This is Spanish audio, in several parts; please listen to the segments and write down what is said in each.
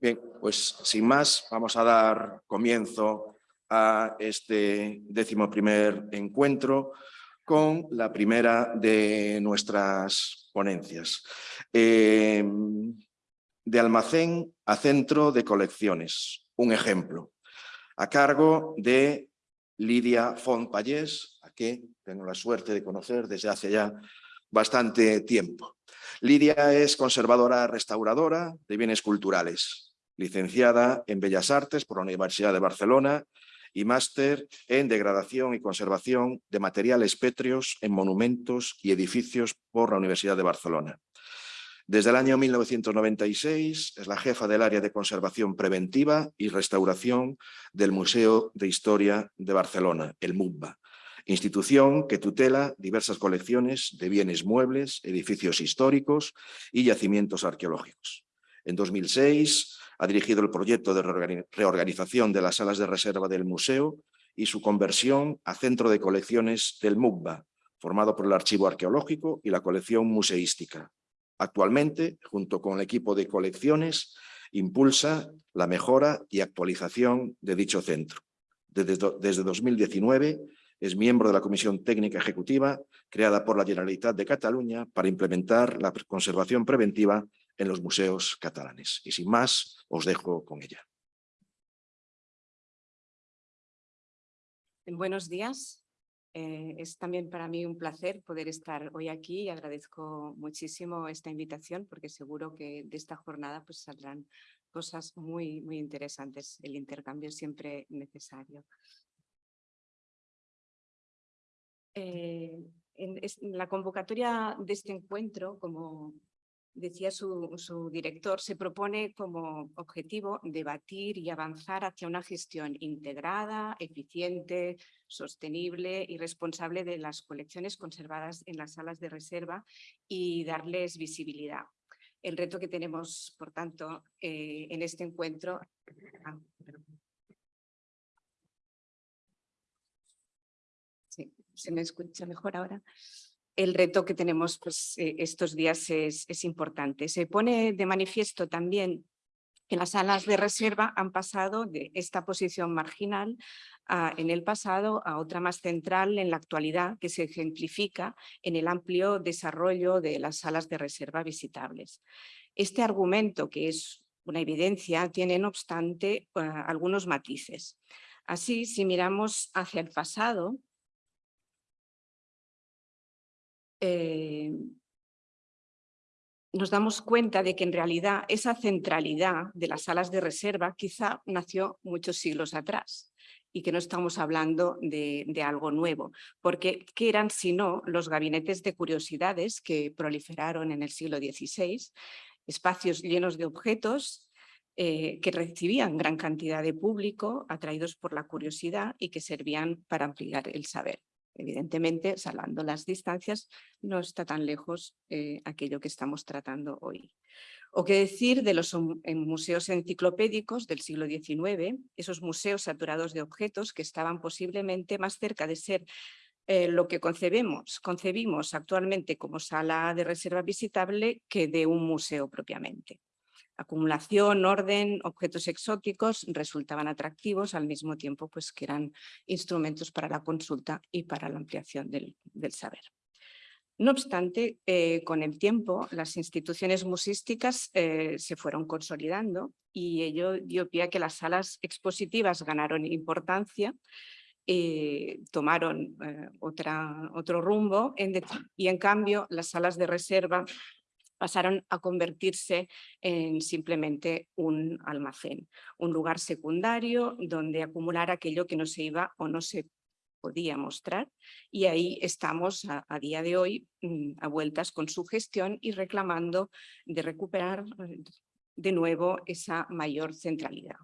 Bien, pues sin más, vamos a dar comienzo a este décimo primer encuentro con la primera de nuestras ponencias. Eh, de almacén a centro de colecciones, un ejemplo, a cargo de Lidia Fontpallés, a que tengo la suerte de conocer desde hace ya bastante tiempo. Lidia es conservadora restauradora de bienes culturales, licenciada en Bellas Artes por la Universidad de Barcelona y máster en Degradación y Conservación de Materiales Pétreos en Monumentos y Edificios por la Universidad de Barcelona. Desde el año 1996 es la jefa del área de conservación preventiva y restauración del Museo de Historia de Barcelona, el MUBA, institución que tutela diversas colecciones de bienes muebles, edificios históricos y yacimientos arqueológicos. En 2006 ha dirigido el proyecto de reorganización de las salas de reserva del museo y su conversión a centro de colecciones del MUBA, formado por el Archivo Arqueológico y la colección museística. Actualmente, junto con el equipo de colecciones, impulsa la mejora y actualización de dicho centro. Desde, desde 2019 es miembro de la Comisión Técnica Ejecutiva creada por la Generalitat de Cataluña para implementar la conservación preventiva en los museos catalanes. Y sin más, os dejo con ella. Buenos días. Eh, es también para mí un placer poder estar hoy aquí y agradezco muchísimo esta invitación porque seguro que de esta jornada pues saldrán cosas muy, muy interesantes. El intercambio es siempre necesario. Eh, en, la convocatoria de este encuentro, como decía su, director, se propone como objetivo debatir y avanzar hacia una gestión integrada, eficiente, sostenible y responsable de las colecciones conservadas en las salas de reserva y darles visibilidad. El reto que tenemos, por tanto, eh, en este encuentro... Ah, sí, ¿se me escucha mejor ahora? El reto que tenemos pues, eh, estos días es, importante. Se pone de manifiesto también que las salas de reserva han pasado de esta posición marginal en el pasado a otra más central en la actualidad que se ejemplifica en el amplio desarrollo de las salas de reserva visitables. Este argumento, que es una evidencia, tiene no obstante eh, algunos matices. Así, si miramos hacia el pasado, eh, nos damos cuenta de que en realidad esa centralidad de las salas de reserva quizá nació muchos siglos atrás y que no estamos hablando de, algo nuevo, porque ¿qué eran sino los gabinetes de curiosidades que proliferaron en el siglo XVI? Espacios llenos de objetos eh, que recibían gran cantidad de público atraídos por la curiosidad y que servían para ampliar el saber. Evidentemente, salvando las distancias, no está tan lejos eh, aquello que estamos tratando hoy. O qué decir de los museos enciclopédicos del siglo XIX, esos museos saturados de objetos que estaban posiblemente más cerca de ser eh, lo que concebemos, concebimos actualmente como sala de reserva visitable que de un museo propiamente. Acumulación, orden, objetos exóticos resultaban atractivos al mismo tiempo pues, que eran instrumentos para la consulta y para la ampliación del, saber. No obstante, eh, con el tiempo las instituciones musísticas eh, se fueron consolidando y ello dio pie a que las salas expositivas ganaron importancia, eh, tomaron otra, otro rumbo y en cambio las salas de reserva pasaron a convertirse en simplemente un almacén, un lugar secundario donde acumular aquello que no se iba o no se podía mostrar y ahí estamos a, día de hoy mm, a vueltas con su gestión y reclamando de recuperar eh, de nuevo esa mayor centralidad.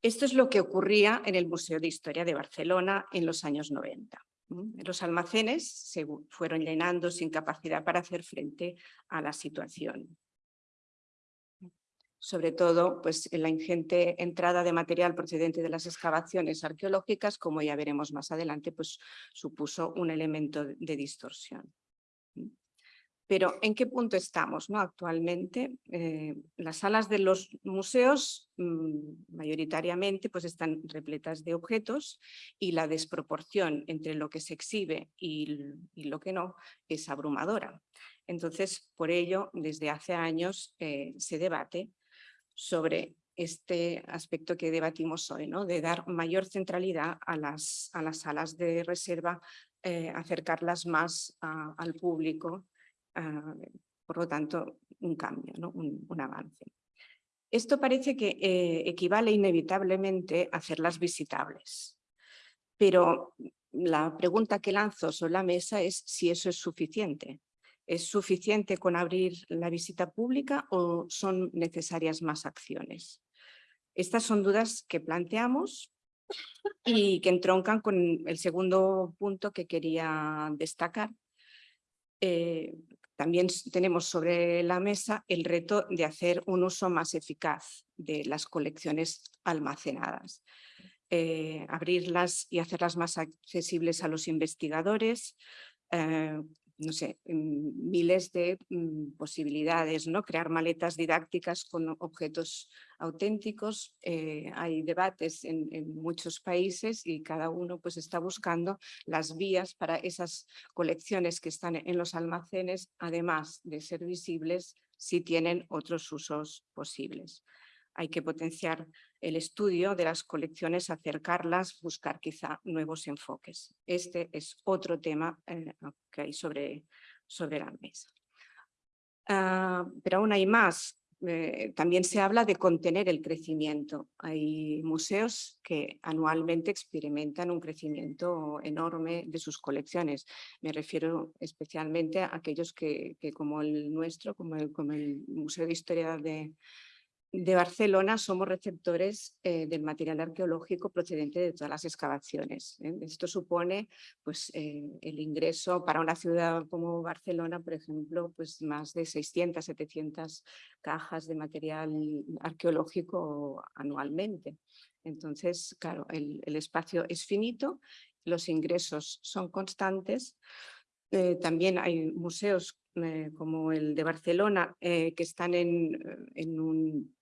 Esto es lo que ocurría en el Museo de Historia de Barcelona en los años 90. Los almacenes se fueron llenando sin capacidad para hacer frente a la situación. Sobre todo pues, en la ingente entrada de material procedente de las excavaciones arqueológicas, como ya veremos más adelante, pues, supuso un elemento de distorsión. Pero ¿en qué punto estamos ¿no? actualmente? Eh, las salas de los museos mm, mayoritariamente pues, están repletas de objetos y la desproporción entre lo que se exhibe y, lo que no es abrumadora. Entonces, por ello, desde hace años eh, se debate sobre este aspecto que debatimos hoy, ¿no? de dar mayor centralidad a las, a las salas de reserva, eh, acercarlas más al público por lo tanto, un cambio, ¿no? un, avance. Esto parece que eh, equivale inevitablemente a hacerlas visitables, pero la pregunta que lanzo sobre la mesa es si eso es suficiente. ¿Es suficiente con abrir la visita pública o son necesarias más acciones? Estas son dudas que planteamos y que entroncan con el segundo punto que quería destacar, eh, también tenemos sobre la mesa el reto de hacer un uso más eficaz de las colecciones almacenadas. Eh, abrirlas y hacerlas más accesibles a los investigadores, eh, no sé, mm, miles de mm, posibilidades, ¿no? Crear maletas didácticas con objetos auténticos. Eh, hay debates en, muchos países y cada uno pues está buscando las vías para esas colecciones que están en los almacenes, además de ser visibles, si tienen otros usos posibles hay que potenciar el estudio de las colecciones, acercarlas, buscar quizá nuevos enfoques. Este es otro tema eh, que hay sobre, sobre la mesa. Ah, pero aún hay más. Eh, también se habla de contener el crecimiento. Hay museos que anualmente experimentan un crecimiento enorme de sus colecciones. Me refiero especialmente a aquellos que, como el nuestro, como el Museo de Historia de, de Barcelona somos receptores eh, del material arqueológico procedente de todas las excavaciones. ¿eh? Esto supone pues, eh, el ingreso para una ciudad como Barcelona, por ejemplo, pues más de 600, 700 cajas de material arqueológico anualmente. Entonces, claro, el, espacio es finito, los ingresos son constantes. también hay museos como el de Barcelona que están en un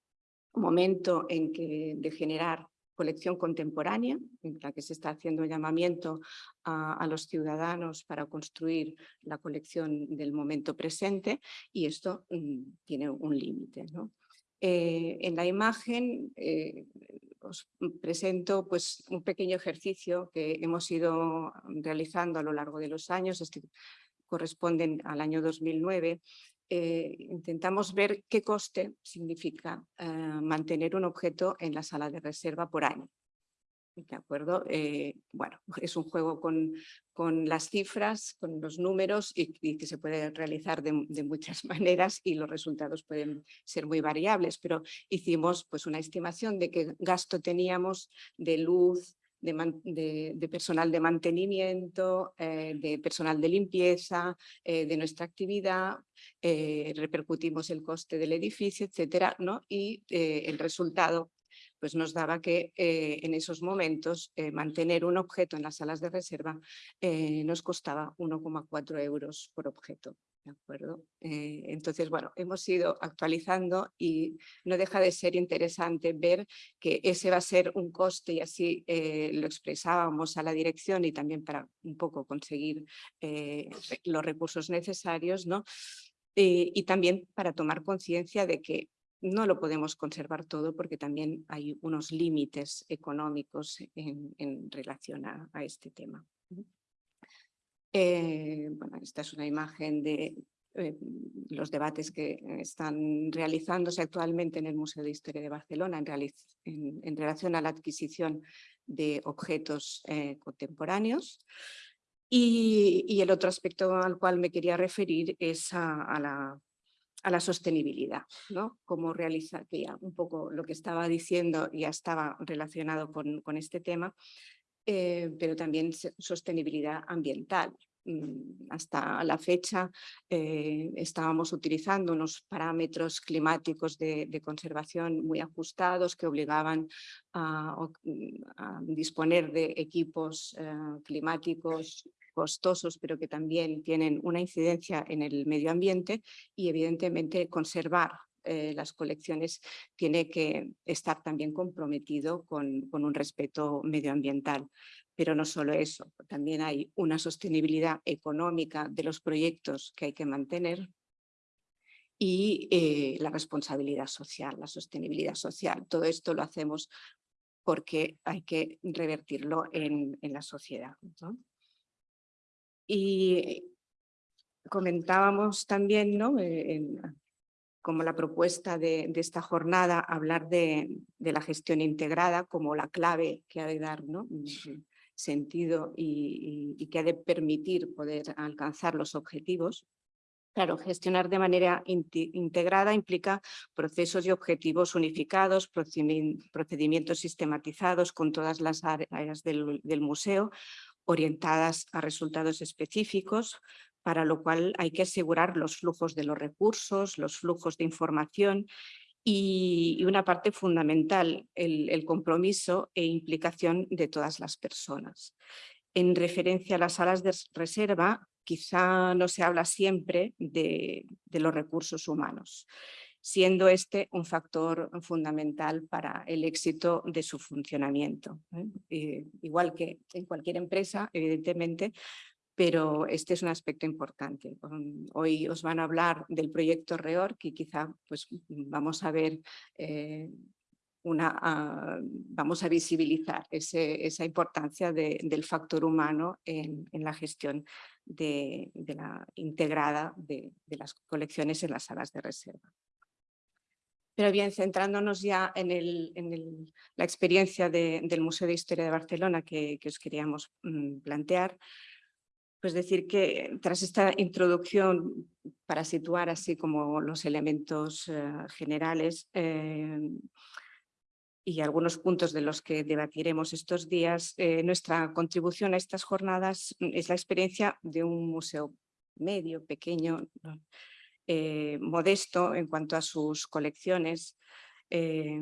momento en que de generar colección contemporánea, en la que se está haciendo llamamiento a, los ciudadanos para construir la colección del momento presente y esto mm, tiene un límite. Eh, en la imagen eh, os presento pues, un pequeño ejercicio que hemos ido realizando a lo largo de los años, este corresponden al año 2009, eh, intentamos ver qué coste significa eh, mantener un objeto en la sala de reserva por año. ¿De acuerdo? Eh, bueno, es un juego con, con, las cifras, con los números y, que se puede realizar de, muchas maneras y los resultados pueden ser muy variables, pero hicimos pues una estimación de qué gasto teníamos de luz, de, personal de mantenimiento, eh, de personal de limpieza, eh, de nuestra actividad, eh, repercutimos el coste del edificio, etcétera, ¿no? y el resultado pues nos daba que en esos momentos mantener un objeto en las salas de reserva nos costaba 1,4 euros por objeto. ¿De acuerdo? Eh, entonces, bueno, hemos ido actualizando y no deja de ser interesante ver que ese va a ser un coste y así eh, lo expresábamos a la dirección y también para un poco conseguir eh, los recursos necesarios, ¿no? y también para tomar conciencia de que no lo podemos conservar todo porque también hay unos límites económicos en, relación a este tema. Eh, esta es una imagen de eh, los debates que están realizándose actualmente en el Museo de Historia de Barcelona en, relación a la adquisición de objetos eh, contemporáneos. Y, el otro aspecto al cual me quería referir es a, la, sostenibilidad, ¿no? Cómo realiza, que ya un poco lo que estaba diciendo ya estaba relacionado con este tema, eh, pero también sostenibilidad ambiental. Mm, hasta la fecha eh, estábamos utilizando unos parámetros climáticos de, conservación muy ajustados que obligaban a, mm, disponer de equipos eh, climáticos costosos, pero que también tienen una incidencia en el medio ambiente y evidentemente conservar eh, las colecciones tiene que estar también comprometido con, con un respeto medioambiental. Pero no solo eso, también hay una sostenibilidad económica de los proyectos que hay que mantener y eh, la responsabilidad social, la sostenibilidad social. Todo esto lo hacemos porque hay que revertirlo en, en la sociedad. Y comentábamos también, ¿no? Eh, como la propuesta de, de, esta jornada, hablar de, de, la gestión integrada como la clave que ha de dar ¿no? sentido y, y, y que ha de permitir poder alcanzar los objetivos. Claro, gestionar de manera integrada implica procesos y objetivos unificados, procedimientos sistematizados con todas las áreas del, del museo, orientadas a resultados específicos, para lo cual hay que asegurar los flujos de los recursos, los flujos de información y, una parte fundamental, el, compromiso e implicación de todas las personas. En referencia a las salas de reserva, quizá no se habla siempre de, los recursos humanos, siendo este un factor fundamental para el éxito de su funcionamiento. ¿eh? Eh, igual que en cualquier empresa, evidentemente, pero este es un aspecto importante. Um, hoy os van a hablar del proyecto REOR, que quizá pues, vamos a ver eh, una, uh, vamos a visibilizar esa importancia de, del factor humano en, la gestión integrada de, las colecciones en las salas de reserva. Pero bien, centrándonos ya en, la experiencia del Museo de Historia de Barcelona que, que os queríamos mm, plantear, pues decir que tras esta introducción para situar así como los elementos uh, generales, eh, y algunos puntos de los que debatiremos estos días, eh, nuestra contribución a estas jornadas es la experiencia de un museo medio, pequeño, eh, modesto en cuanto a sus colecciones, eh,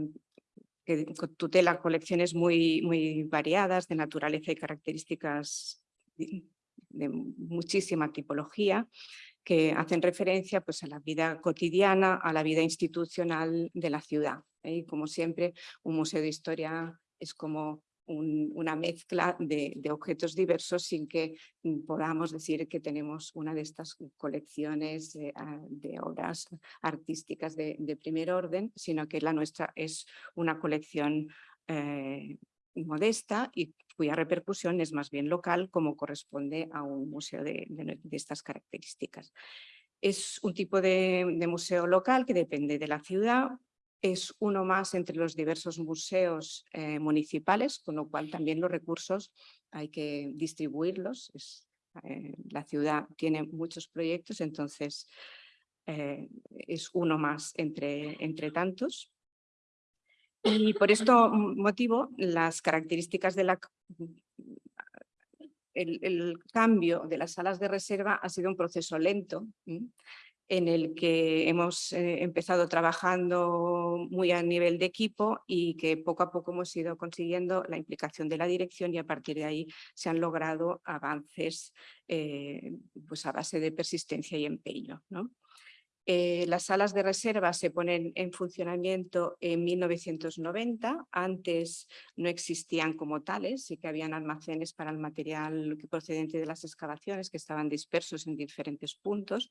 que tutela colecciones muy, muy variadas de naturaleza y características de muchísima tipología, que hacen referencia pues, a la vida cotidiana, a la vida institucional de la ciudad. ¿eh? Y como siempre, un museo de historia es como un, una mezcla de, objetos diversos sin que podamos decir que tenemos una de estas colecciones de obras artísticas de, de, primer orden, sino que la nuestra es una colección eh, modesta y cuya repercusión es más bien local como corresponde a un museo de, estas características. Es un tipo de, museo local que depende de la ciudad, es uno más entre los diversos museos eh, municipales, con lo cual también los recursos hay que distribuirlos. Eh, la ciudad tiene muchos proyectos, entonces eh, es uno más entre, entre tantos. Y por este motivo, las características de cambio de las salas de reserva ha sido un proceso lento en el que hemos eh, empezado trabajando muy a nivel de equipo y que poco a poco hemos ido consiguiendo la implicación de la dirección y a partir de ahí se han logrado avances eh, pues a base de persistencia y empeño. ¿no? Eh, las salas de reserva se ponen en funcionamiento en 1990, antes no existían como tales, sí que habían almacenes para el material procedente de las excavaciones que estaban dispersos en diferentes puntos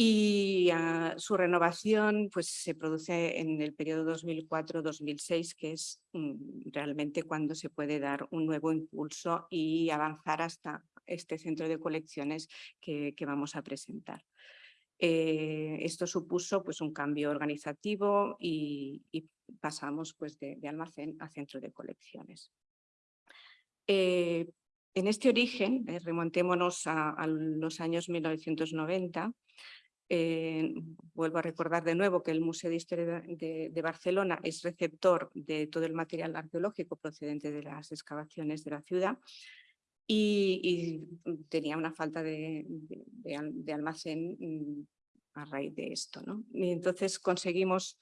y uh, su renovación pues, se produce en el periodo 2004-2006, que es um, realmente cuando se puede dar un nuevo impulso y avanzar hasta este centro de colecciones que vamos a presentar. Eh, esto supuso pues, un cambio organizativo y, pasamos pues, de, almacén a centro de colecciones. Eh, en este origen, eh, remontémonos a, los años 1990, eh, vuelvo a recordar de nuevo que el Museo de Historia de, Barcelona es receptor de todo el material arqueológico procedente de las excavaciones de la ciudad y, y tenía una falta de, de, almacén mm, a raíz de esto. ¿no? Y entonces conseguimos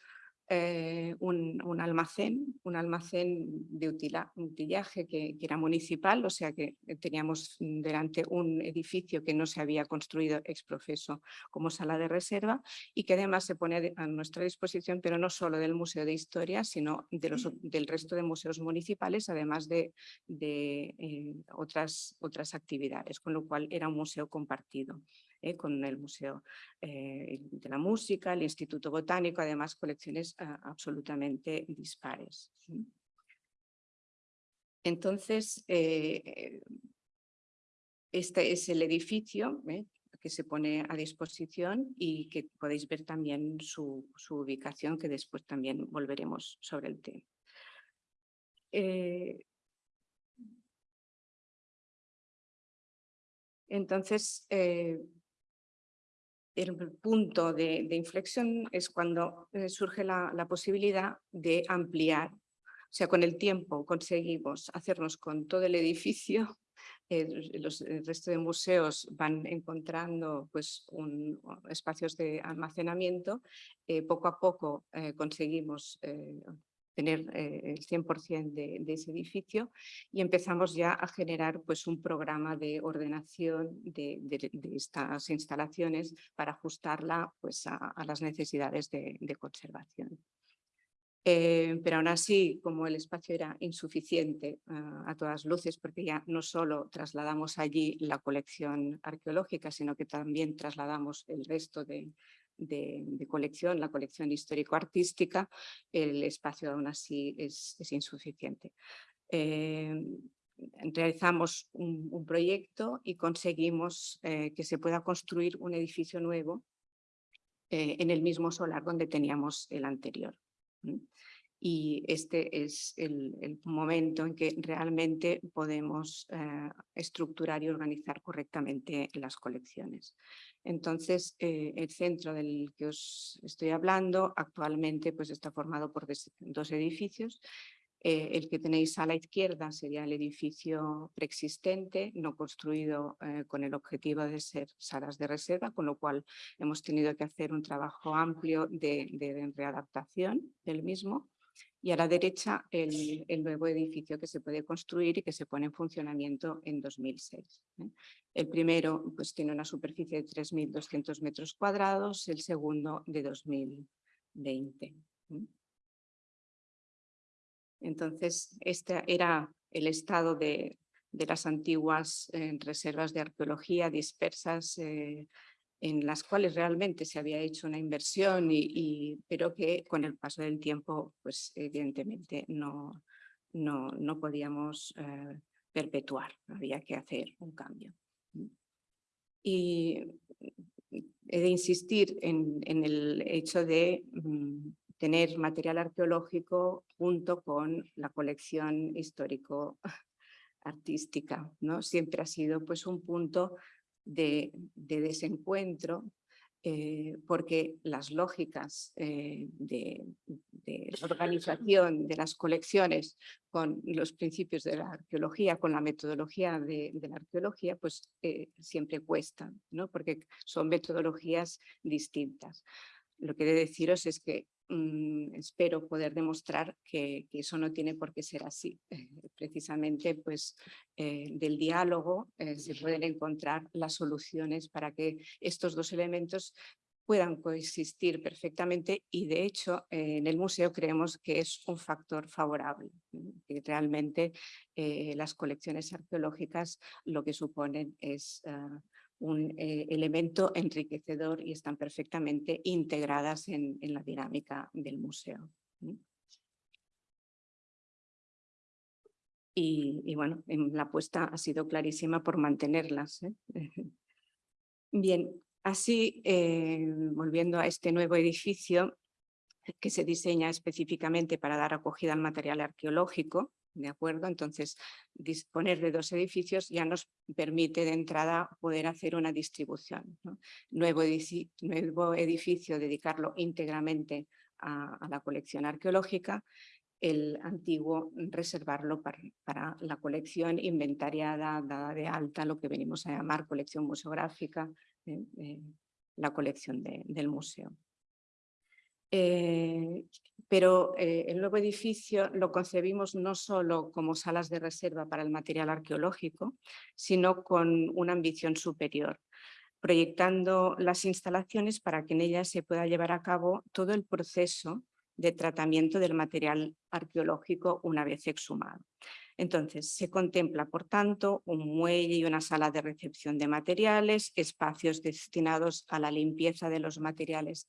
eh, un, un, almacén, un almacén de utillaje que, que, era municipal, o sea que teníamos delante un edificio que no se había construido ex profeso como sala de reserva y que además se pone a nuestra disposición, pero no solo del Museo de Historia, sino de los, del resto de museos municipales, además de, de eh, otras, otras actividades, con lo cual era un museo compartido. Eh, con el Museo eh, de la Música, el Instituto Botánico, además colecciones ah, absolutamente dispares. Entonces, eh, este es el edificio que se pone a disposición y que podéis ver también su, su ubicación, que después también volveremos sobre el tema. entonces, el punto de, inflexión es cuando eh, surge la, posibilidad de ampliar. O sea, con el tiempo conseguimos hacernos con todo el edificio, los, el resto de museos van encontrando pues, un, espacios de almacenamiento, eh, poco a poco eh, conseguimos tener eh, el 100% de, de, ese edificio y empezamos ya a generar pues, un programa de ordenación de, estas instalaciones para ajustarla pues, a, las necesidades de, conservación. Eh, pero aún así, como el espacio era insuficiente ah, a todas luces, porque ya no solo trasladamos allí la colección arqueológica, sino que también trasladamos el resto de, de, colección, la colección histórico-artística, el espacio aún así es, insuficiente. Eh, realizamos un, proyecto y conseguimos eh, que se pueda construir un edificio nuevo eh, en el mismo solar donde teníamos el anterior y este es el, momento en que realmente podemos eh, estructurar y organizar correctamente las colecciones. Entonces, eh, el centro del que os estoy hablando actualmente pues, está formado por dos edificios. Eh, el que tenéis a la izquierda sería el edificio preexistente, no construido con el objetivo de ser salas de reserva, con lo cual hemos tenido que hacer un trabajo amplio de, de readaptación del mismo y a la derecha el, nuevo edificio que se puede construir y que se pone en funcionamiento en 2006. ¿eh? El primero pues, tiene una superficie de 3.200 metros cuadrados, el segundo de 2020. ¿eh? Entonces, este era el estado de, las antiguas eh, reservas de arqueología dispersas en las cuales realmente se había hecho una inversión, y, pero que con el paso del tiempo, pues evidentemente no, no, no podíamos eh, perpetuar, había que hacer un cambio. Y he de insistir en, en el hecho de mm, tener material arqueológico junto con la colección histórico-artística. ¿no? Siempre ha sido pues, un punto de, desencuentro eh, porque las lógicas eh, de, organización de las colecciones con los principios de la arqueología, con la metodología de, la arqueología, pues eh, siempre cuestan, ¿no? porque son metodologías distintas. Lo que he de deciros es que mm, espero poder demostrar que, eso no tiene por qué ser así. precisamente pues, eh, del diálogo eh, se pueden encontrar las soluciones para que estos dos elementos puedan coexistir perfectamente y de hecho en el museo creemos que es un factor favorable, que realmente eh, las colecciones arqueológicas lo que suponen es ah, un eh, elemento enriquecedor y están perfectamente integradas en, la dinámica del museo. Y, bueno, la apuesta ha sido clarísima por mantenerlas. ¿eh? Bien, así, eh, volviendo a este nuevo edificio que se diseña específicamente para dar acogida al material arqueológico, ¿de acuerdo? Entonces, disponer de dos edificios ya nos permite de entrada poder hacer una distribución. Nuevo, edificio, dedicarlo íntegramente a, la colección arqueológica, el antiguo reservarlo para, la colección inventariada, dada de alta, lo que venimos a llamar colección museográfica, eh, eh, la colección del museo. Eh, pero eh, el nuevo edificio lo concebimos no solo como salas de reserva para el material arqueológico, sino con una ambición superior, proyectando las instalaciones para que en ellas se pueda llevar a cabo todo el proceso de tratamiento del material arqueológico una vez exhumado. Entonces, se contempla, por tanto, un muelle y una sala de recepción de materiales, espacios destinados a la limpieza de los materiales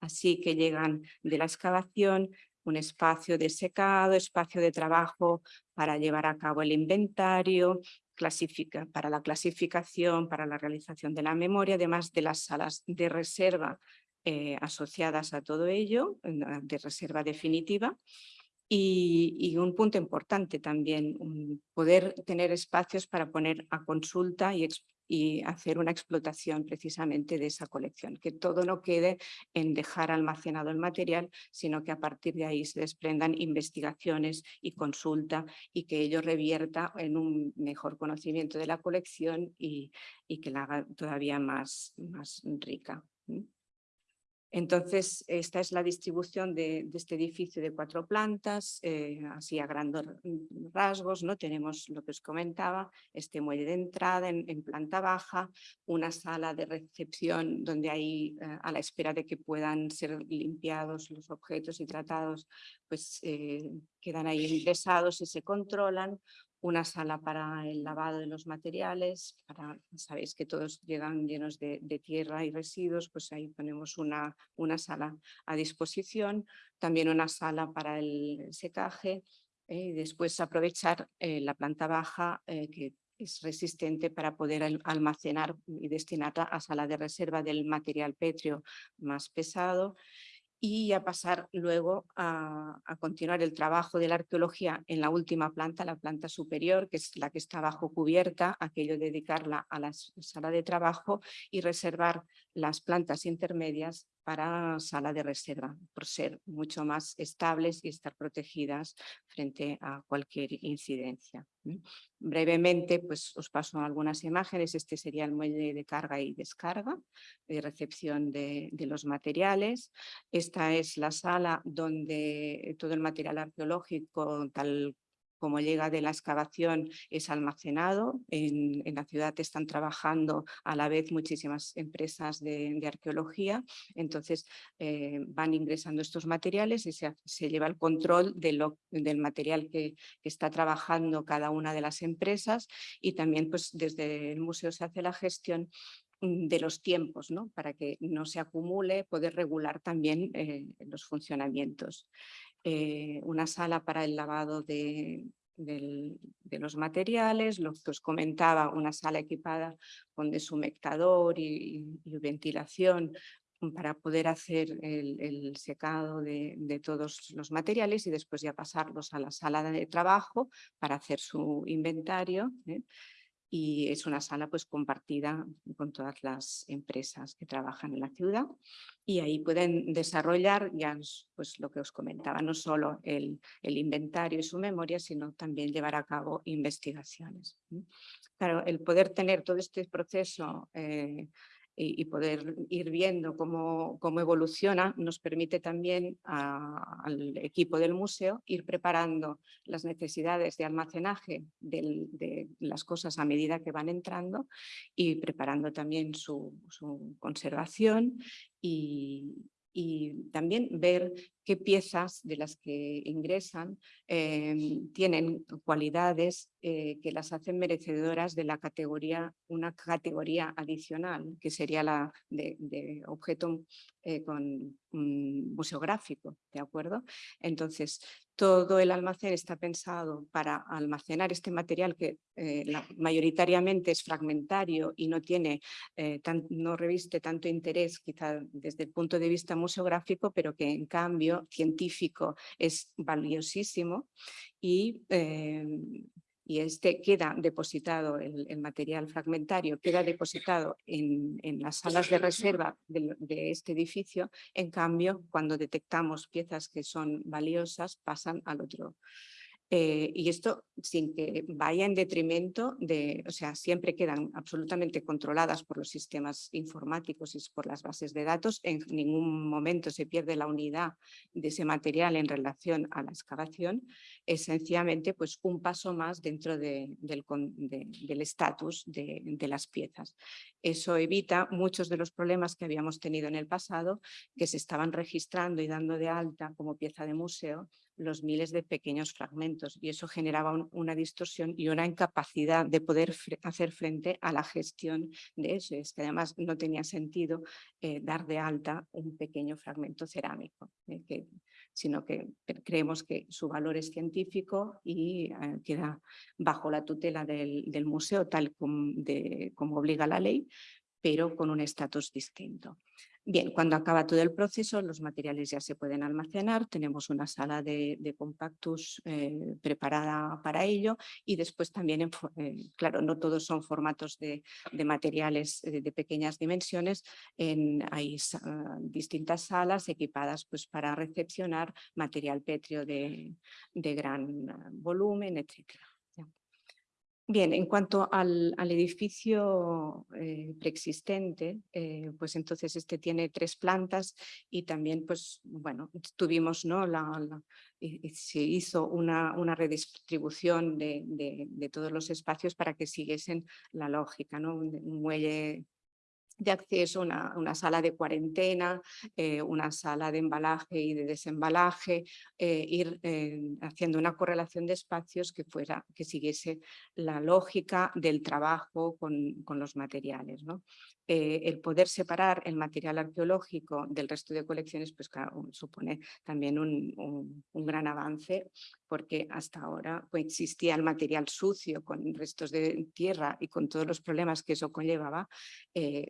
así que llegan de la excavación, un espacio de secado, espacio de trabajo para llevar a cabo el inventario, para la clasificación, para la realización de la memoria, además de las salas de reserva eh, asociadas a todo ello, de reserva definitiva. Y, y, un punto importante también, poder tener espacios para poner a consulta y, y hacer una explotación precisamente de esa colección, que todo no quede en dejar almacenado el material, sino que a partir de ahí se desprendan investigaciones y consulta y que ello revierta en un mejor conocimiento de la colección y, y que la haga todavía más, más rica. Entonces, esta es la distribución de, este edificio de cuatro plantas, eh, así a grandes rasgos, ¿no? Tenemos lo que os comentaba, este muelle de entrada en, planta baja, una sala de recepción donde hay, eh, a la espera de que puedan ser limpiados los objetos y tratados, pues eh, quedan ahí ingresados y se controlan, una sala para el lavado de los materiales, para, sabéis que todos llegan llenos de, tierra y residuos, pues ahí ponemos una, una, sala a disposición, también una sala para el secaje eh, y después aprovechar eh, la planta baja eh, que es resistente para poder almacenar y destinarla a sala de reserva del material pétreo más pesado y a pasar luego a, continuar el trabajo de la arqueología en la última planta, la planta superior, que es la que está bajo cubierta, aquello dedicarla a la sala de trabajo y reservar las plantas intermedias para sala de reserva, por ser mucho más estables y estar protegidas frente a cualquier incidencia. Brevemente, pues os paso algunas imágenes. Este sería el muelle de carga y descarga, de recepción de, de los materiales. Esta es la sala donde todo el material arqueológico, tal como llega de la excavación es almacenado. En, la ciudad están trabajando a la vez muchísimas empresas de, arqueología, entonces eh, van ingresando estos materiales y se, lleva el control de lo, del material que, está trabajando cada una de las empresas y también pues desde el museo se hace la gestión de los tiempos, ¿no? para que no se acumule, poder regular también eh, los funcionamientos. Eh, una sala para el lavado de, los materiales, lo que os comentaba, una sala equipada con deshumectador y, ventilación para poder hacer el, secado de, todos los materiales y después ya pasarlos a la sala de trabajo para hacer su inventario. ¿eh? Y es una sala pues compartida con todas las empresas que trabajan en la ciudad y ahí pueden desarrollar ya pues lo que os comentaba, no solo el, el inventario y su memoria, sino también llevar a cabo investigaciones. Claro, el poder tener todo este proceso eh, y, poder ir viendo cómo, cómo evoluciona nos permite también al equipo del museo ir preparando las necesidades de almacenaje de las cosas a medida que van entrando y preparando también su, conservación y también ver qué piezas de las que ingresan em, tienen cualidades eh, que las hacen merecedoras de la categoría, una categoría adicional, que sería la de, objeto eh, con museográfico, ¿de acuerdo? Entonces, todo el almacén está pensado para almacenar este material que eh, mayoritariamente es fragmentario y no tiene, no reviste tanto interés quizá desde el punto de vista museográfico, pero que en cambio científico es valiosísimo y, em, y este queda depositado, el, material fragmentario queda depositado en, las salas de reserva de, de, este edificio, en cambio cuando detectamos piezas que son valiosas pasan al otro Eh, y esto sin que vaya en detrimento de, o sea, siempre quedan absolutamente controladas por los sistemas informáticos y por las bases de datos. En ningún momento se pierde la unidad de ese material en relación a la excavación. Es sencillamente pues, un paso más dentro del estatus de, de las piezas. Eso evita muchos de los problemas que habíamos tenido en el pasado, que se estaban registrando y dando de alta como pieza de museo los miles de pequeños fragmentos y eso generaba una distorsión y una incapacidad de poder hacer frente a la gestión de eso. Es que además no tenía sentido eh, dar de alta un pequeño fragmento cerámico, eh, sino que creemos que su valor es científico y eh, queda bajo la tutela del, museo tal como obliga la ley, pero con un estatus distinto. Bien, cuando acaba todo el proceso, los materiales ya se pueden almacenar, tenemos una sala de, compactus eh, preparada para ello y después también, eh, claro, no todos son formatos de, materiales eh, de pequeñas dimensiones, en, hay distintas salas equipadas pues, para recepcionar material pétreo de, de gran volumen, etcétera. Bien, en cuanto al, edificio eh, preexistente, eh, pues entonces este tiene tres plantas y también pues bueno, tuvimos, ¿no? La, se hizo una, redistribución de, todos los espacios para que siguiesen la lógica, ¿no? un muelle de acceso, una, una, sala de cuarentena, eh, una sala de embalaje y de desembalaje, eh, ir eh, haciendo una correlación de espacios que, fuera, que siguiese la lógica del trabajo con, con los materiales. ¿no? el poder separar el material arqueológico del resto de colecciones pues supone también un, un, gran avance porque hasta ahora pues, existía el material sucio con restos de tierra y con todos los problemas que eso conllevaba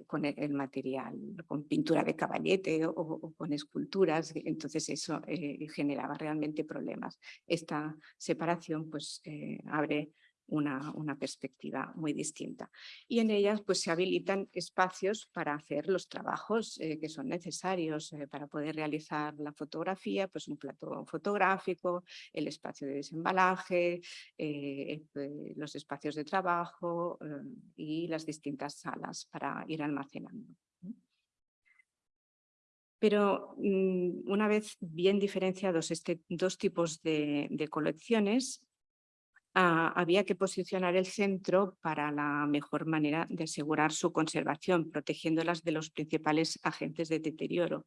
con el, material, con pintura de caballete o, con esculturas, entonces eso eh, generaba realmente problemas. Esta separación pues eh, abre una, perspectiva muy distinta. Y en ellas pues, se habilitan espacios para hacer los trabajos eh, que son necesarios eh, para poder realizar la fotografía, pues un plato fotográfico, el espacio de desembalaje, eh, los espacios de trabajo y las distintas salas para ir almacenando. Pero mm, una vez bien diferenciados este dos tipos de colecciones, Ah, había que posicionar el centro para la mejor manera de asegurar su conservación, protegiéndolas de los principales agentes de deterioro.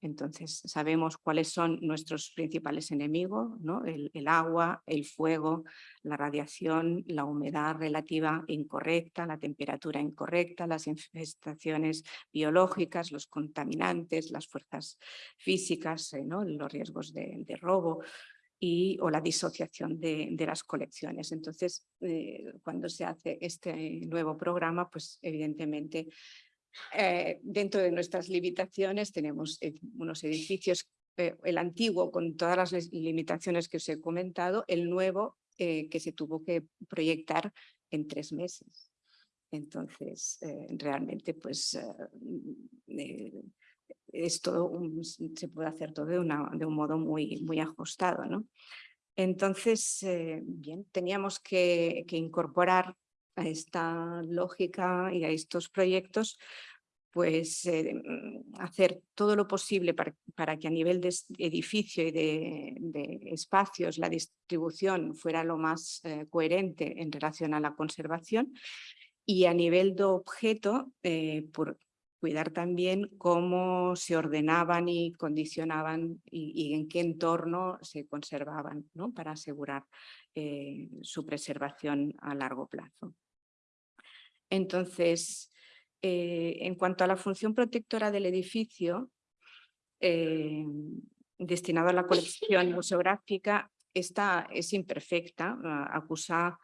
Entonces sabemos cuáles son nuestros principales enemigos, ¿no? el, agua, el fuego, la radiación, la humedad relativa incorrecta, la temperatura incorrecta, las infestaciones biológicas, los contaminantes, las fuerzas físicas, eh, ¿no? los riesgos de robo y, o la disociación de, las colecciones. Entonces, eh, cuando se hace este nuevo programa, pues evidentemente eh, dentro de nuestras limitaciones tenemos eh, unos edificios, el antiguo con todas las limitaciones que os he comentado, el nuevo que se tuvo que proyectar en tres meses. Entonces, realmente, pues esto se puede hacer todo de, de un modo muy, muy ajustado. ¿no? Entonces, eh, bien, teníamos que, incorporar a esta lógica y a estos proyectos pues eh, hacer todo lo posible para, que a nivel de edificio y de, espacios la distribución fuera lo más eh, coherente en relación a la conservación y a nivel de objeto, por, cuidar también cómo se ordenaban y condicionaban y, en qué entorno se conservaban ¿no? para asegurar eh, su preservación a largo plazo. Entonces, eh, en cuanto a la función protectora del edificio, eh, destinado a la colección museográfica, esta es imperfecta, acusa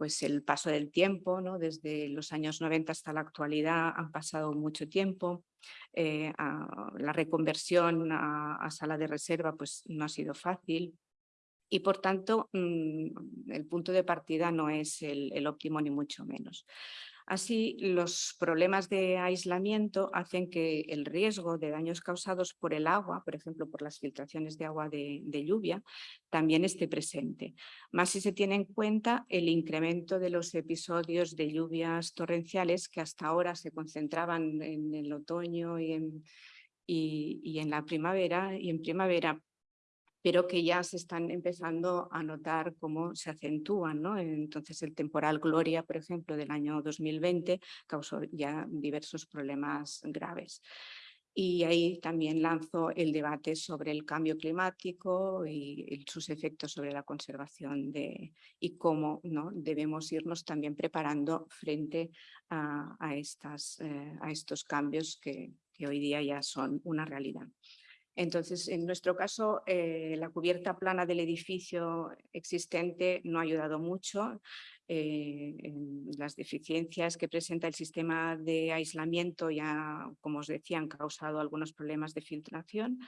pues el paso del tiempo, ¿no? desde los años 90 hasta la actualidad han pasado mucho tiempo, eh, la reconversión a, sala de reserva pues no ha sido fácil y por tanto mm, el punto de partida no es el, óptimo ni mucho menos. Así, los problemas de aislamiento hacen que el riesgo de daños causados por el agua, por ejemplo, por las filtraciones de agua de, lluvia, también esté presente. Más si se tiene en cuenta el incremento de los episodios de lluvias torrenciales que hasta ahora se concentraban en el otoño y en, y en la primavera, y en primavera pero que ya se están empezando a notar cómo se acentúan. ¿no? Entonces el temporal Gloria, por ejemplo, del año 2020 causó ya diversos problemas graves. Y ahí también lanzó el debate sobre el cambio climático y, sus efectos sobre la conservación de, y cómo ¿no? debemos irnos también preparando frente a, estas, eh, a estos cambios que, que hoy día ya son una realidad. Entonces, en nuestro caso, eh, la cubierta plana del edificio existente no ha ayudado mucho. Eh, las deficiencias que presenta el sistema de aislamiento ya, como os decía, han causado algunos problemas de filtración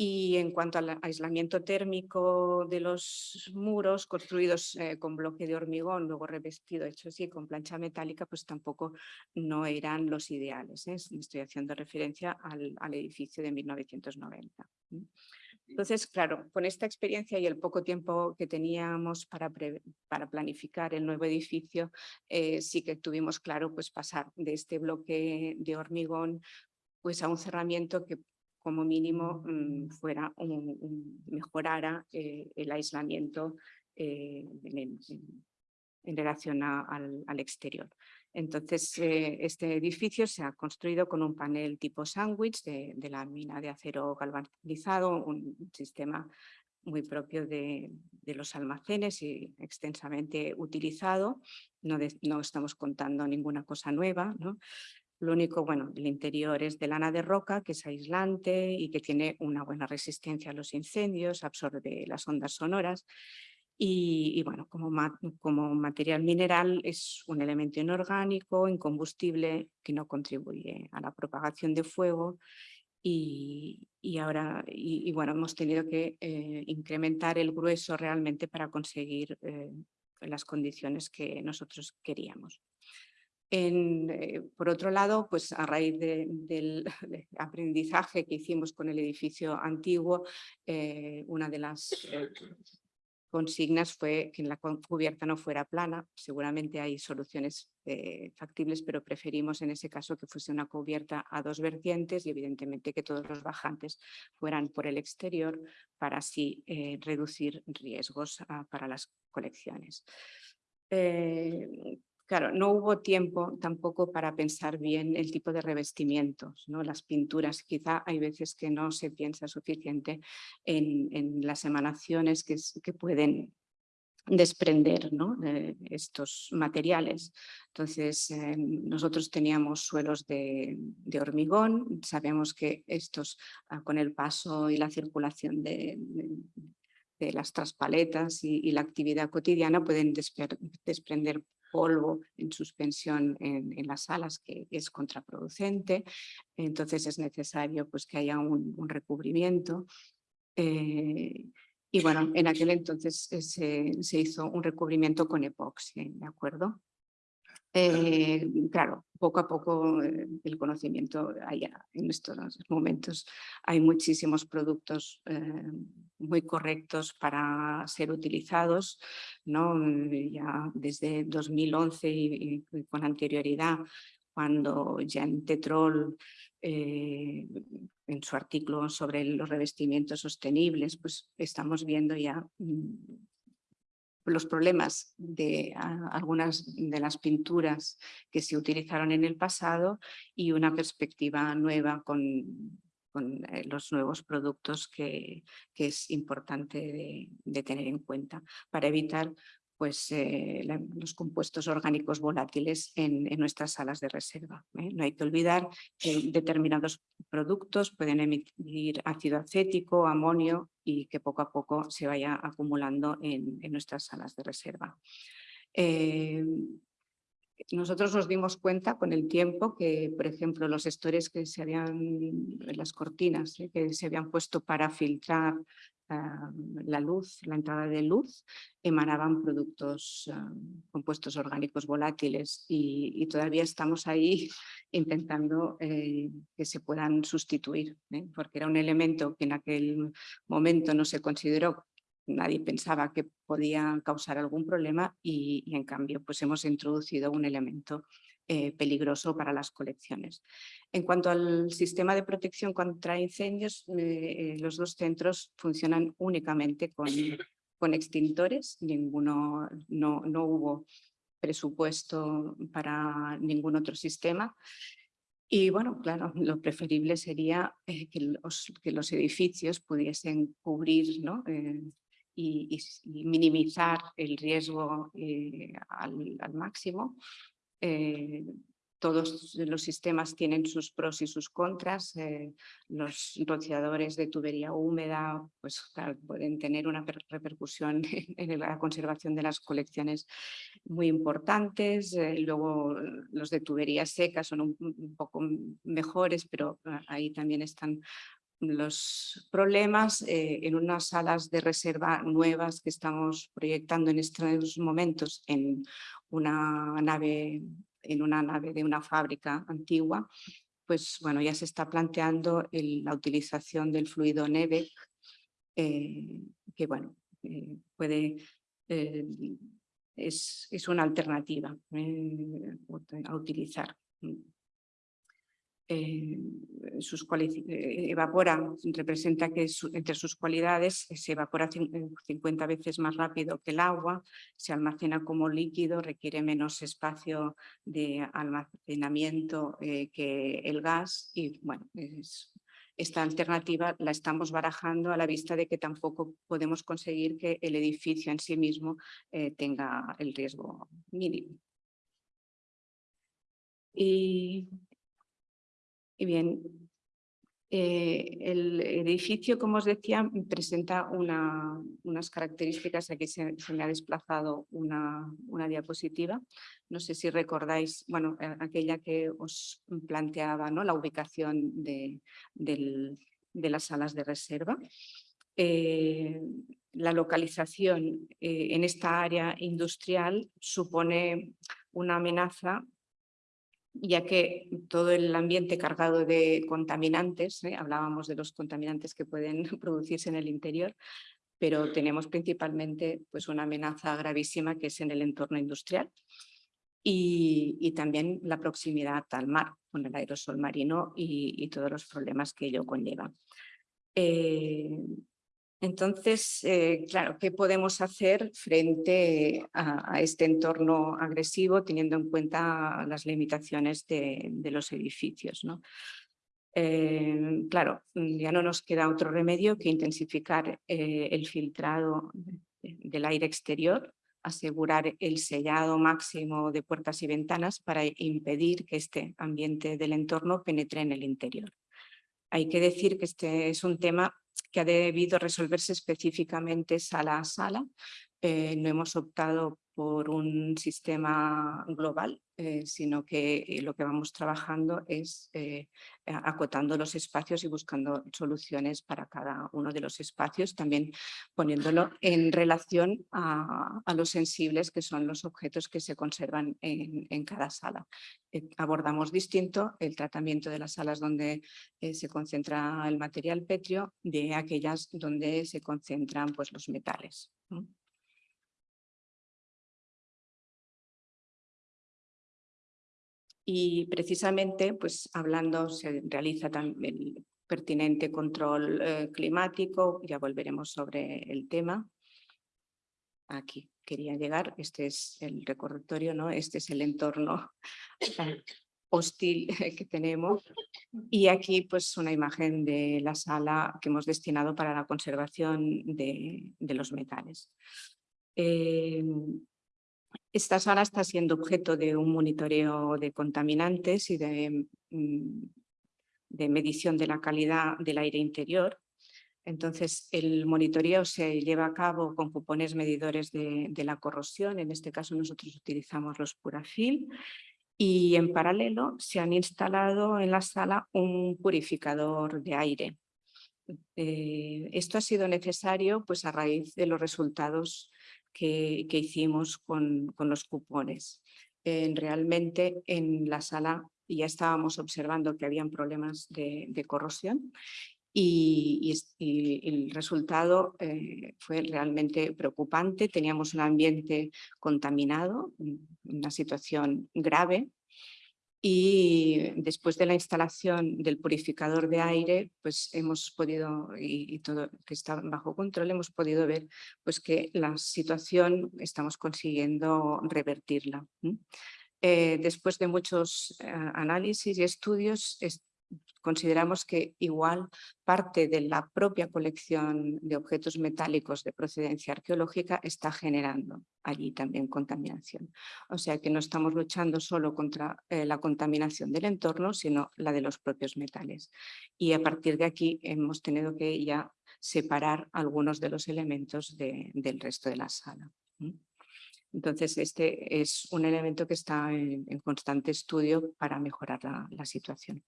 y en cuanto al aislamiento térmico de los muros construidos eh, con bloque de hormigón, luego revestido, hecho así, con plancha metálica, pues tampoco no eran los ideales. ¿eh? Estoy haciendo referencia al, edificio de 1990. Entonces, claro, con esta experiencia y el poco tiempo que teníamos para, para planificar el nuevo edificio, eh, sí que tuvimos claro pues, pasar de este bloque de hormigón pues, a un cerramiento que como mínimo mm, fuera un, mejorara eh, el aislamiento eh, en, relación al, exterior. Entonces, eh, este edificio se ha construido con un panel tipo sándwich de, de lámina de acero galvanizado, un sistema muy propio de, los almacenes y extensamente utilizado. No, no, estamos contando ninguna cosa nueva. ¿no? Lo único, bueno, el interior es de lana de roca, que es aislante y que tiene una buena resistencia a los incendios, absorbe las ondas sonoras. Y, bueno, como, material mineral es un elemento inorgánico, incombustible, que no contribuye a la propagación de fuego. Y, ahora, bueno, hemos tenido que eh, incrementar el grueso realmente para conseguir eh, las condiciones que nosotros queríamos. Eh, por otro lado, pues a raíz del aprendizaje que hicimos con el edificio antiguo, eh, una de las eh, consignas fue que la cubierta no fuera plana. Seguramente hay soluciones factibles, pero preferimos en ese caso que fuese una cubierta a dos vertientes y evidentemente que todos los bajantes fueran por el exterior para así reducir riesgos ah, para las colecciones. Claro, no hubo tiempo tampoco para pensar bien el tipo de revestimientos, ¿no? las pinturas. Quizá hay veces que no se piensa suficiente en, las emanaciones que, pueden desprender de estos materiales. Entonces, eh, nosotros teníamos suelos de, hormigón, sabemos que estos ah, con el paso y la circulación de, las traspaletas y, la actividad cotidiana pueden desprender polvo en suspensión en, las salas que es contraproducente, entonces es necesario pues, que haya un, recubrimiento. Eh, y bueno, en aquel entonces eh, se, se, hizo un recubrimiento con epoxi, ¿de acuerdo? Eh, claro, poco a poco eh, el conocimiento allá en estos momentos hay muchísimos productos eh, muy correctos para ser utilizados, ¿no? ya desde 2011 y, con anterioridad cuando Jean Tetrol en su artículo sobre los revestimientos sostenibles, pues estamos viendo ya mm, los problemas de algunas de las pinturas que se utilizaron en el pasado y una perspectiva nueva con, eh, los nuevos productos que, es importante de, tener en cuenta para evitar pues, eh, los compuestos orgánicos volátiles en, nuestras salas de reserva. ¿eh? No hay que olvidar que determinados productos pueden emitir ácido acético, amonio y que poco a poco se vaya acumulando en, nuestras salas de reserva. Eh, nosotros nos dimos cuenta con el tiempo que, por ejemplo, los estores que se habían, las cortinas que se habían puesto para filtrar la luz, la entrada de luz, emanaban productos, ah, compuestos orgánicos volátiles y, todavía estamos ahí intentando eh, que se puedan sustituir, ¿eh? porque era un elemento que en aquel momento no se consideró nadie pensaba que podía causar algún problema y, y, en cambio pues hemos introducido un elemento eh, peligroso para las colecciones. En cuanto al sistema de protección contra incendios, eh, los dos centros funcionan únicamente con, extintores, ninguno, no, hubo presupuesto para ningún otro sistema. Y bueno, claro, lo preferible sería eh, que, los, edificios pudiesen cubrir ¿no? y, minimizar el riesgo al, máximo eh, todos los sistemas tienen sus pros y sus contras. Eh, los rociadores de tubería húmeda pues, pueden tener una repercusión en la conservación de las colecciones muy importantes. Eh, luego los de tubería seca son un, poco mejores, pero ah, ahí también están los problemas en unas salas de reserva nuevas que estamos proyectando en estos momentos en una nave, en una nave de una fábrica antigua, pues bueno, ya se está planteando la utilización del fluido NEVEC, eh, que bueno, eh, puede, eh, es, es, una alternativa a utilizar. Eh, sus eh, evapora, representa que entre sus cualidades eh, se evapora 50 veces más rápido que el agua, se almacena como líquido, requiere menos espacio de almacenamiento que el gas y bueno, esta alternativa la estamos barajando a la vista de que tampoco podemos conseguir que el edificio en sí mismo tenga el riesgo mínimo. Y y bien, eh, el edificio, como os decía, presenta unas características. Aquí se, me ha desplazado una, diapositiva. No sé si recordáis, bueno, aquella que os planteaba, ¿no? La ubicación de, las salas de reserva. Eh, la localización eh, en esta área industrial supone una amenaza ya que todo el ambiente cargado de contaminantes, ¿eh? hablábamos de los contaminantes que pueden producirse en el interior, pero tenemos principalmente pues, una amenaza gravísima que es en el entorno industrial y, también la proximidad al mar con el aerosol marino y, todos los problemas que ello conlleva. Eh, entonces, eh, claro, ¿qué podemos hacer frente a, este entorno agresivo teniendo en cuenta las limitaciones de, los edificios? ¿no? Eh, claro, ya no nos queda otro remedio que intensificar eh, el filtrado del aire exterior, asegurar el sellado máximo de puertas y ventanas para impedir que este ambiente del entorno penetre en el interior. Hay que decir que este es un tema que ha debido resolverse específicamente sala a sala. Eh, no hemos optado por un sistema global, eh, sino que eh, lo que vamos trabajando es acotando los espacios y buscando soluciones para cada uno de los espacios, también poniéndolo en relación a, los sensibles que son los objetos que se conservan en, cada sala. abordamos distinto el tratamiento de las salas donde se concentra el material petrio de aquellas donde se concentran pues, los metales. Y precisamente, pues hablando, se realiza también el pertinente control eh, climático, ya volveremos sobre el tema. Aquí quería llegar, este es el recordatorio, ¿no? este es el entorno hostil que tenemos. Y aquí pues una imagen de la sala que hemos destinado para la conservación de, los metales. Eh, esta sala está siendo objeto de un monitoreo de contaminantes y de, mm, de medición de la calidad del aire interior. Entonces, el monitoreo se lleva a cabo con cupones medidores de, la corrosión. En este caso, nosotros utilizamos los Purafil. Y en paralelo se han instalado en la sala un purificador de aire. Eh, esto ha sido necesario pues, a raíz de los resultados que, hicimos con, con, los cupones. realmente en la sala ya estábamos observando que habían problemas de, de corrosión y, el resultado eh, fue realmente preocupante. Teníamos un ambiente contaminado, una situación grave y después de la instalación del purificador de aire, pues hemos podido, y, todo que está bajo control, hemos podido ver pues que la situación estamos consiguiendo revertirla. Eh, después de muchos eh, análisis y estudios, consideramos que igual parte de la propia colección de objetos metálicos de procedencia arqueológica está generando allí también contaminación. O sea que no estamos luchando solo contra eh, la contaminación del entorno, sino la de los propios metales. Y a partir de aquí hemos tenido que ya separar algunos de los elementos del resto de la sala. Entonces, este es un elemento que está en, constante estudio para mejorar la situación.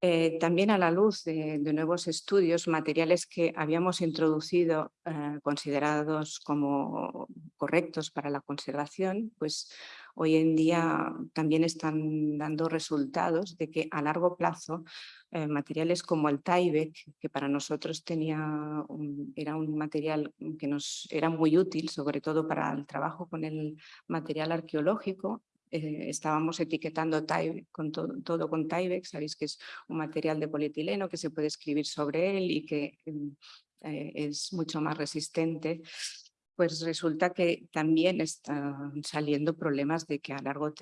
Eh, también a la luz de, nuevos estudios, materiales que habíamos introducido eh, considerados como correctos para la conservación, pues hoy en día también están dando resultados de que a largo plazo eh, materiales como el Tyvek, que para nosotros tenía era un material que nos era muy útil, sobre todo para el trabajo con el material arqueológico, eh, estábamos etiquetando con todo con Tyvek, sabéis que es un material de polietileno que se puede escribir sobre él y que mm, eh, es mucho más resistente, pues resulta que también están saliendo problemas de que a largo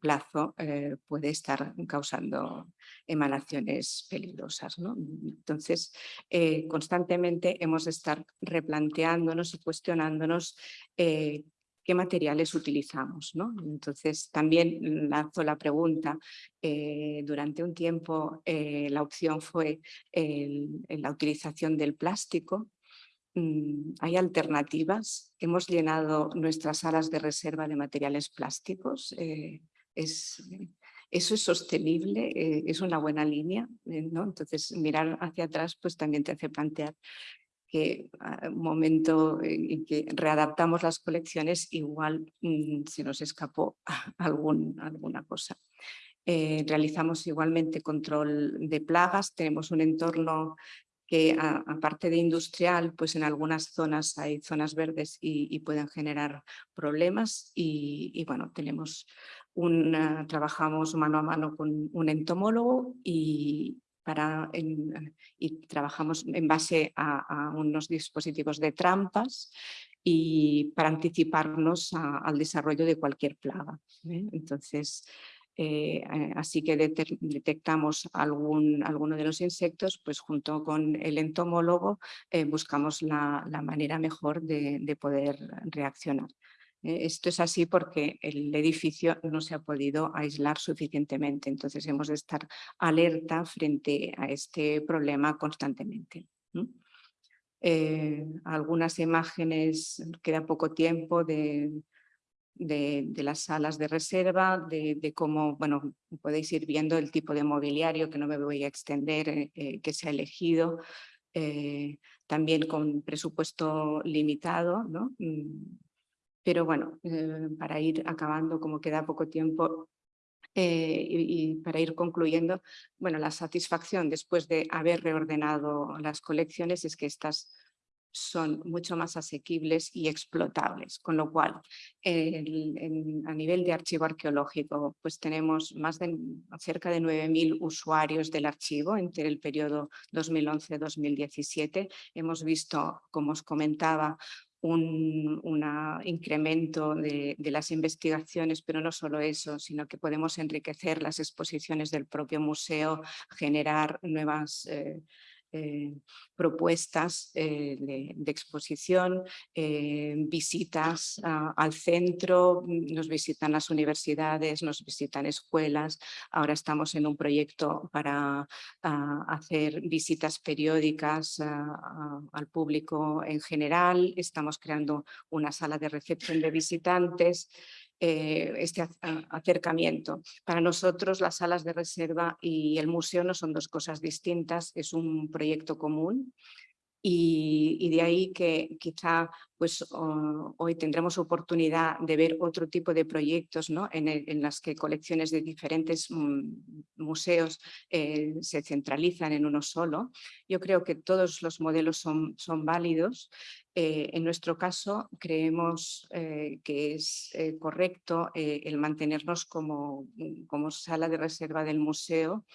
plazo eh, puede estar causando emanaciones peligrosas. ¿no? Entonces, constantemente hemos de estar replanteándonos y cuestionándonos qué materiales utilizamos. ¿no? Entonces también lanzo la pregunta, eh, durante un tiempo eh, la opción fue la utilización del plástico, mm, hay alternativas, hemos llenado nuestras salas de reserva de materiales plásticos, eh, es, eso es sostenible, es una buena línea, ¿no? entonces mirar hacia atrás pues también te hace plantear ah, un momento en que readaptamos las colecciones igual mm, se nos escapó alguna cosa. Eh, realizamos igualmente control de plagas, tenemos un entorno que aparte de industrial, pues en algunas zonas hay zonas verdes y, pueden generar problemas y, y bueno, tenemos un, trabajamos mano a mano con un entomólogo y, para, y trabajamos en base a, unos dispositivos de trampas y para anticiparnos al desarrollo de cualquier plaga. ¿eh? Entonces, eh, eh, así que detectamos algún, alguno de los insectos, pues junto con el entomólogo buscamos la, manera mejor de poder reaccionar. Eh, esto es así porque el edificio no se ha podido aislar suficientemente, entonces hemos de estar alerta frente a este problema constantemente. Eh, algunas imágenes, queda poco tiempo de, de, las salas de reserva, de, cómo, bueno, podéis ir viendo el tipo de mobiliario que no me voy a extender, eh, que se ha elegido, también con presupuesto limitado, ¿no? Pero bueno, eh, para ir acabando, como queda poco tiempo, eh, y, para ir concluyendo, bueno, la satisfacción después de haber reordenado las colecciones es que estas son mucho más asequibles y explotables, con lo cual a nivel de archivo arqueológico pues tenemos más de cerca de 9.000 usuarios del archivo entre el periodo 2011-2017. Hemos visto, como os comentaba, un incremento de, las investigaciones, pero no solo eso, sino que podemos enriquecer las exposiciones del propio museo, generar nuevas eh, eh, propuestas eh, de, exposición, eh, visitas al centro, nos visitan las universidades, nos visitan escuelas. Ahora estamos en un proyecto para hacer visitas periódicas al público en general. Estamos creando una sala de recepción de visitantes eh, este acercamiento. Para nosotros las salas de reserva y el museo no son dos cosas distintas, es un proyecto común y, de ahí que quizá pues, hoy tendremos oportunidad de ver otro tipo de proyectos ¿no? en, en las que colecciones de diferentes mm, museos eh, se centralizan en uno solo. Yo creo que todos los modelos son, son válidos. Eh, en nuestro caso creemos eh, que es correcto el mantenernos como, como sala de reserva del museo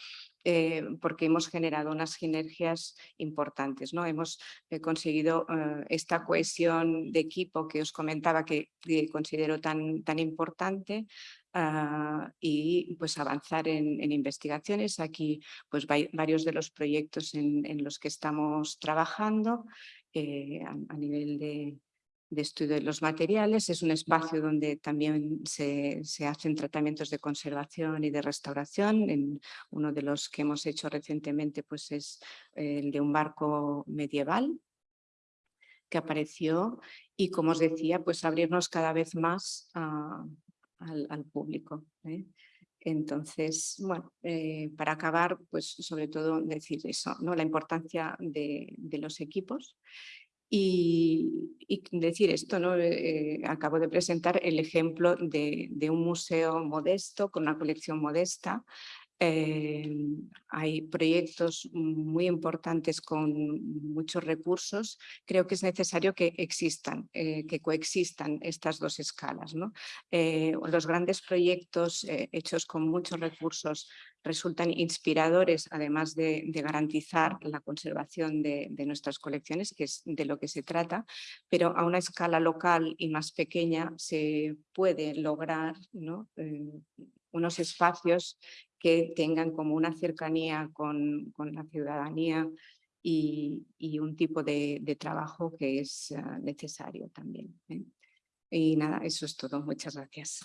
eh, porque hemos generado unas sinergias importantes. ¿no? Hemos eh, conseguido eh, esta cohesión de equipo que os comentaba que, considero tan, tan importante ah, y pues avanzar en, investigaciones. Aquí pues varios de los proyectos en, los que estamos trabajando a nivel de, de estudio de los materiales. Es un espacio donde también se, hacen tratamientos de conservación y de restauración. En uno de los que hemos hecho recientemente pues es el de un barco medieval que apareció y como os decía pues abrirnos cada vez más al, público. ¿eh? Entonces, bueno, eh, para acabar, pues sobre todo decir eso, ¿no? la importancia de, de los equipos y, decir esto, ¿no? Eh, acabo de presentar el ejemplo de, un museo modesto, con una colección modesta. Eh, hay proyectos muy importantes con muchos recursos. Creo que es necesario que existan, eh, que coexistan estas dos escalas. ¿no? los grandes proyectos hechos con muchos recursos resultan inspiradores, además de, garantizar la conservación de, nuestras colecciones, que es de lo que se trata, pero a una escala local y más pequeña se puede lograr eh, unos espacios que tengan como una cercanía con, la ciudadanía y, un tipo de, trabajo que es ah, necesario también. ¿eh? Y nada, eso es todo. Muchas gracias.